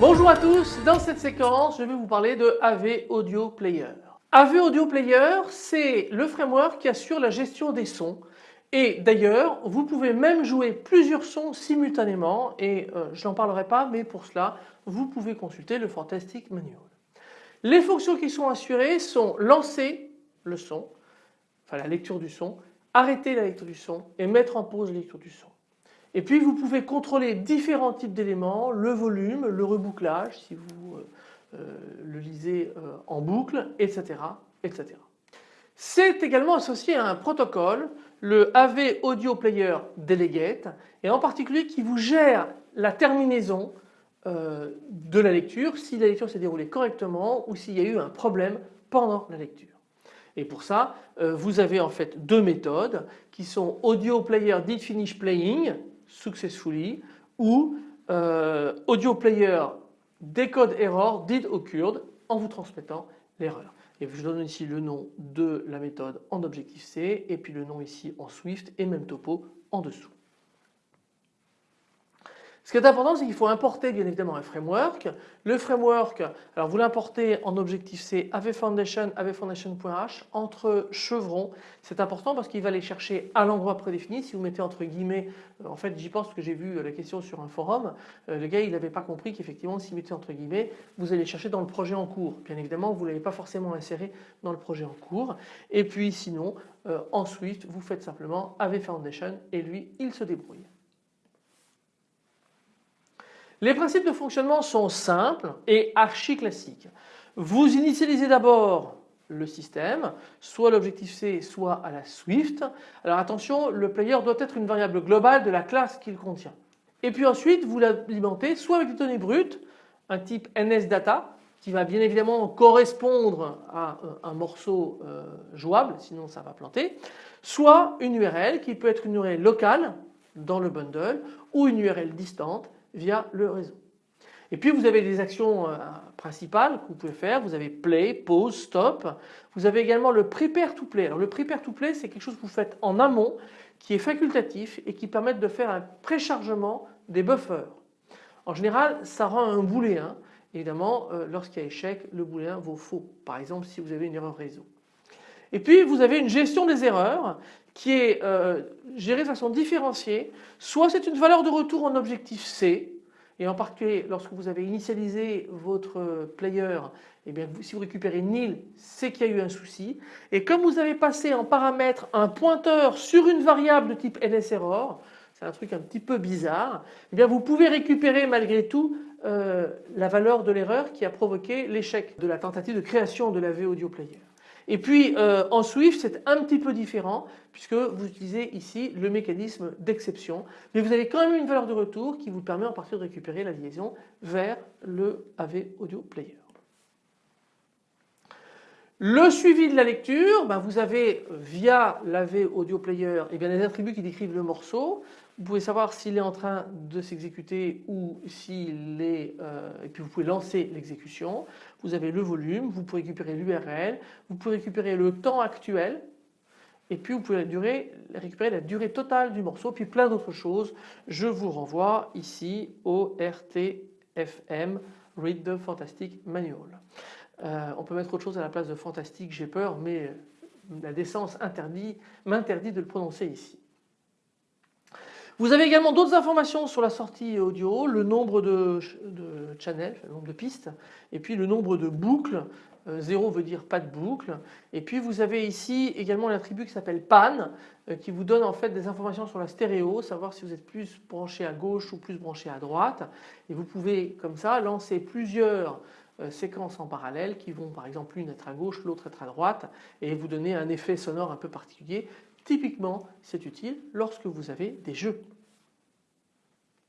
Bonjour à tous, dans cette séquence je vais vous parler de AV Audio Player. AV Audio Player c'est le framework qui assure la gestion des sons et d'ailleurs vous pouvez même jouer plusieurs sons simultanément et euh, je n'en parlerai pas mais pour cela vous pouvez consulter le Fantastic Manual. Les fonctions qui sont assurées sont lancer le son, enfin la lecture du son, arrêter la lecture du son et mettre en pause la lecture du son. Et puis vous pouvez contrôler différents types d'éléments, le volume, le rebouclage si vous euh, euh, le lisez en boucle, etc. etc. C'est également associé à un protocole, le AV Audio Player Delegate, et en particulier qui vous gère la terminaison de la lecture, si la lecture s'est déroulée correctement ou s'il y a eu un problème pendant la lecture. Et pour ça, vous avez en fait deux méthodes qui sont Audio Player Did Finish Playing successfully ou euh, audio player decode error did occurred en vous transmettant Et je donne ici le nom de la méthode en Objective-C et puis le nom ici en Swift et même topo en dessous. Ce qui est important, c'est qu'il faut importer bien évidemment un framework. Le framework, alors vous l'importez en Objective-C AV Foundation, avfoundation.h entre chevrons. C'est important parce qu'il va aller chercher à l'endroit prédéfini. Si vous mettez entre guillemets, euh, en fait j'y pense parce que j'ai vu la question sur un forum, euh, le gars il n'avait pas compris qu'effectivement si vous mettez entre guillemets, vous allez chercher dans le projet en cours. Bien évidemment vous ne l'avez pas forcément inséré dans le projet en cours. Et puis sinon, euh, en Swift, vous faites simplement AV Foundation et lui il se débrouille. Les principes de fonctionnement sont simples et archi classiques. Vous initialisez d'abord le système, soit l'objectif C, soit à la Swift. Alors attention, le player doit être une variable globale de la classe qu'il contient. Et puis ensuite, vous l'alimentez soit avec des données brutes, un type NSData, qui va bien évidemment correspondre à euh, un morceau euh, jouable, sinon ça va planter, soit une URL qui peut être une URL locale dans le bundle ou une URL distante via le réseau. Et puis vous avez des actions euh, principales que vous pouvez faire. Vous avez play, pause, stop. Vous avez également le prepare to play. Alors le prepare to play c'est quelque chose que vous faites en amont qui est facultatif et qui permet de faire un préchargement des buffers. En général ça rend un booléen. Évidemment euh, lorsqu'il y a échec le booléen vaut faux. Par exemple si vous avez une erreur réseau. Et puis vous avez une gestion des erreurs qui est euh, gérée de façon différenciée. Soit c'est une valeur de retour en objectif C et en particulier lorsque vous avez initialisé votre player, eh bien, si vous récupérez nil, c'est qu'il y a eu un souci. Et comme vous avez passé en paramètre un pointeur sur une variable de type NSError, c'est un truc un petit peu bizarre, eh bien vous pouvez récupérer malgré tout euh, la valeur de l'erreur qui a provoqué l'échec de la tentative de création de la V Audio Player. Et puis euh, en Swift c'est un petit peu différent puisque vous utilisez ici le mécanisme d'exception mais vous avez quand même une valeur de retour qui vous permet en partie de récupérer la liaison vers le AV Audio Player. Le suivi de la lecture, ben vous avez via l'AV Audio Player eh bien, des attributs qui décrivent le morceau. Vous pouvez savoir s'il est en train de s'exécuter ou s'il est euh, et puis vous pouvez lancer l'exécution. Vous avez le volume, vous pouvez récupérer l'URL, vous pouvez récupérer le temps actuel et puis vous pouvez récupérer la durée totale du morceau puis plein d'autres choses. Je vous renvoie ici au RTFM Read the Fantastic Manual. Euh, on peut mettre autre chose à la place de fantastique, j'ai peur, mais la décence m'interdit de le prononcer ici. Vous avez également d'autres informations sur la sortie audio, le nombre de, channels, le nombre de pistes, et puis le nombre de boucles. 0 euh, veut dire pas de boucle. Et puis vous avez ici également l'attribut qui s'appelle PAN, euh, qui vous donne en fait des informations sur la stéréo, savoir si vous êtes plus branché à gauche ou plus branché à droite. Et vous pouvez comme ça lancer plusieurs euh, séquences en parallèle qui vont par exemple l'une être à gauche, l'autre être à droite et vous donner un effet sonore un peu particulier. Typiquement c'est utile lorsque vous avez des jeux.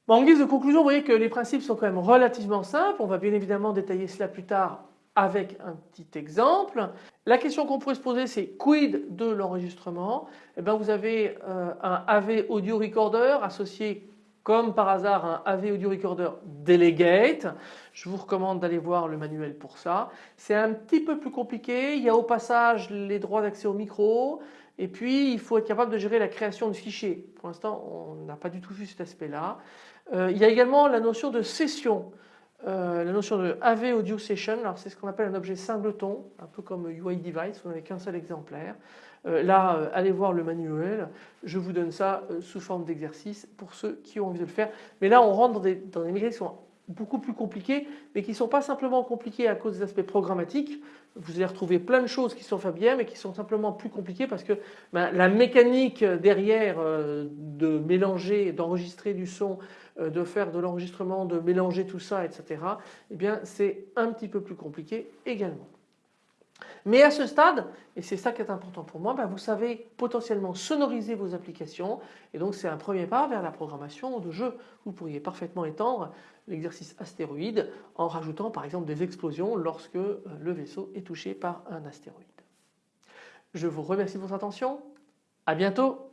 en guise de conclusion vous voyez que les principes sont quand même relativement simples. On va bien évidemment détailler cela plus tard avec un petit exemple. La question qu'on pourrait se poser c'est quid de l'enregistrement? Eh bien vous avez euh, un AV audio recorder associé comme par hasard un AV Audio Recorder Delegate. Je vous recommande d'aller voir le manuel pour ça. C'est un petit peu plus compliqué. Il y a au passage les droits d'accès au micro. Et puis il faut être capable de gérer la création de fichiers. Pour l'instant on n'a pas du tout vu cet aspect là. Euh, il y a également la notion de session. Euh, la notion de AV Audio Session, alors c'est ce qu'on appelle un objet singleton, un peu comme UI Device, vous n'avez qu'un seul exemplaire. Euh, là, euh, allez voir le manuel, je vous donne ça sous forme d'exercice pour ceux qui ont envie de le faire. Mais là, on rentre dans des, dans des qui sont beaucoup plus compliquées, mais qui ne sont pas simplement compliquées à cause des aspects programmatiques. Vous allez retrouver plein de choses qui sont faites mais qui sont simplement plus compliquées parce que ben, la mécanique derrière de mélanger, d'enregistrer du son, euh, de faire de l'enregistrement, de mélanger tout ça, etc. Eh bien c'est un petit peu plus compliqué également. Mais à ce stade, et c'est ça qui est important pour moi, bah, vous savez potentiellement sonoriser vos applications et donc c'est un premier pas vers la programmation de jeux. Vous pourriez parfaitement étendre l'exercice astéroïde en rajoutant par exemple des explosions lorsque euh, le vaisseau est touché par un astéroïde. Je vous remercie de votre attention, à bientôt